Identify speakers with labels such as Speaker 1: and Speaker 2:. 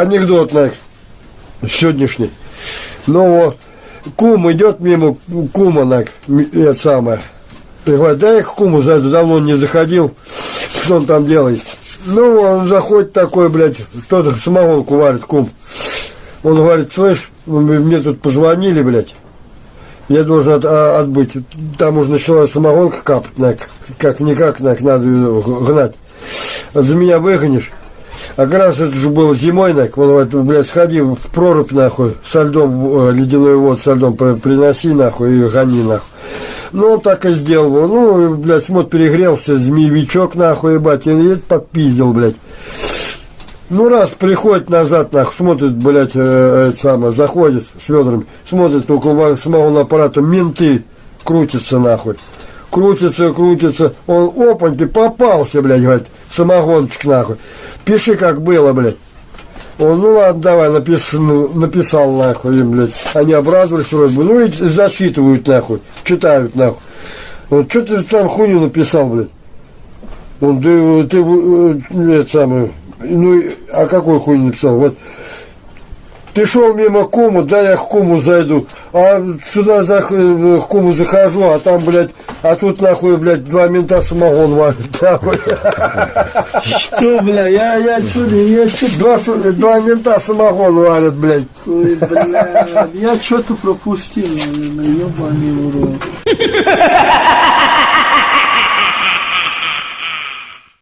Speaker 1: анекдот, на сегодняшний. Ну, вот, кум идет мимо кума, на, это самое. И говорит, дай я к куму зайду, давно он не заходил, что он там делает. Ну, он заходит такой, блядь, кто-то самогонку варит, кум. Он говорит, слышь, мне тут позвонили, блядь, я должен от, а, отбыть. Там уже начала самогонка капать, на, как-никак, на, надо гнать. За меня выгонишь. А раз это же было зимой, нах, он говорит, блядь, сходи в прорубь, нахуй, со льдом, э, ледяной вод со льдом приноси, нахуй, и гони, нахуй. Ну, он так и сделал. Ну, блядь, смотр, перегрелся, змеевичок, нахуй, ебать, и это подпиздил, блядь. Ну, раз приходит назад, нахуй, смотрит, блядь, э, это самое, заходит с ведрами, смотрит около самого аппарата, менты крутятся, нахуй. Крутится, крутится, он, опаньки, попался, блядь, говорит, самогончик, нахуй. Пиши, как было, блядь. Он, ну ладно, давай, напиш, ну, написал, нахуй, им, блядь. Они обрадовались вроде бы, ну и зачитывают, нахуй, читают, нахуй. Вот, что ты там хуйню написал, блядь? Он, ты, ты, э, это самое, ну, а какой хуйню написал? Вот, ты шел мимо куму, да я к куму зайду. А сюда за, к куму захожу, а там, блядь, а тут нахуй, блядь, два мента самогон варят, нахуй.
Speaker 2: Что, бля, я, я что, я что,
Speaker 1: два, два мента самогон варят, блядь.
Speaker 2: Ой, бля, я что-то пропустил, наверное, ебаный урод.